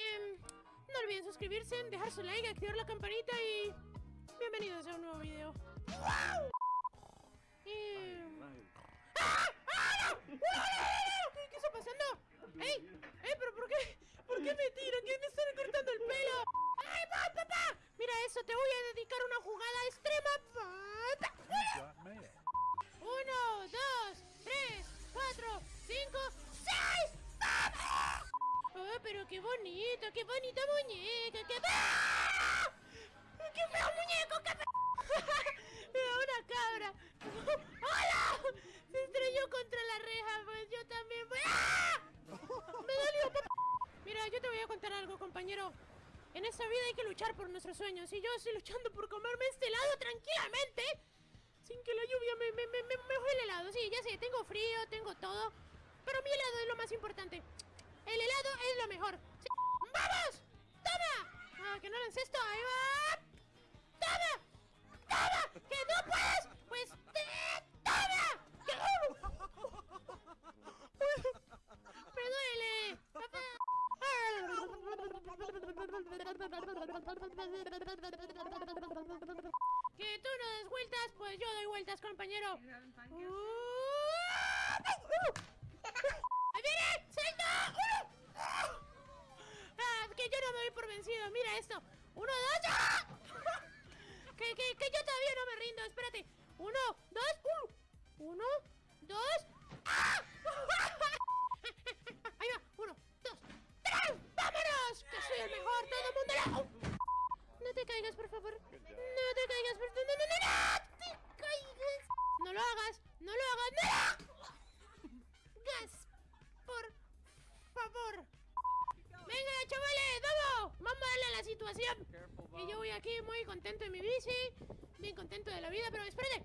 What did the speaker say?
Em, no olviden suscribirse, dejar su like, activar la campanita y... Bienvenidos a un nuevo video. Em, ¡Ah! ¡Ah! no! ¿Qué, ¿Qué está pasando? ¡Ey! ¡Ey! ¿Pero por qué? ¿Por qué me tiran? ¿Quién me está recortando el pelo? ¡Ay, va, papá! Mira eso, te voy a dedicar una jugada extrema. Uno, dos, tres, cuatro, cinco, pero qué bonito, qué bonita muñeca, qué... ¡Ah! ¡Qué feo muñeco, qué feo! Una cabra. ¡Hola! Se estrelló contra la reja, pues yo también voy... ¡Ah! Me dolió, papá. Mira, yo te voy a contar algo, compañero. En esta vida hay que luchar por nuestros sueños y yo estoy luchando por comerme este helado tranquilamente sin que la lluvia me, me, me, me, me el helado. Sí, ya sé, tengo frío, tengo todo, pero mi helado es lo más importante. Lo mejor. Sí. ¡Vamos! ¡Toma! Ah, que no lances esto, ahí va. ¡Toma! ¡Toma! ¡Que no puedes! ¡Pues te... ¡Toma! ¡Me duele! ¡Papá! Que tú no des vueltas, pues yo doy vueltas, compañero. Uh, ¡Ahí viene! ¡Salta! Ah, que yo no me vencido. Mira esto. Uno, dos. ¡ah! Que, que, que yo todavía no me rindo. Espérate. Uno, dos, uno. Uno, dos. ¡Ah! Ahí va. Uno, dos, tres. ¡Vámonos! Que soy el mejor. Todo el mundo. ¡No! No te caigas, por favor. No te caigas, por favor. No, no, no, no. te caigas. No lo hagas. No lo hagas. No. Gas. Por favor. Venga, chavales, vamos. A darle a la situación. Y yo voy aquí muy contento en mi bici. Bien contento de la vida, pero espérate.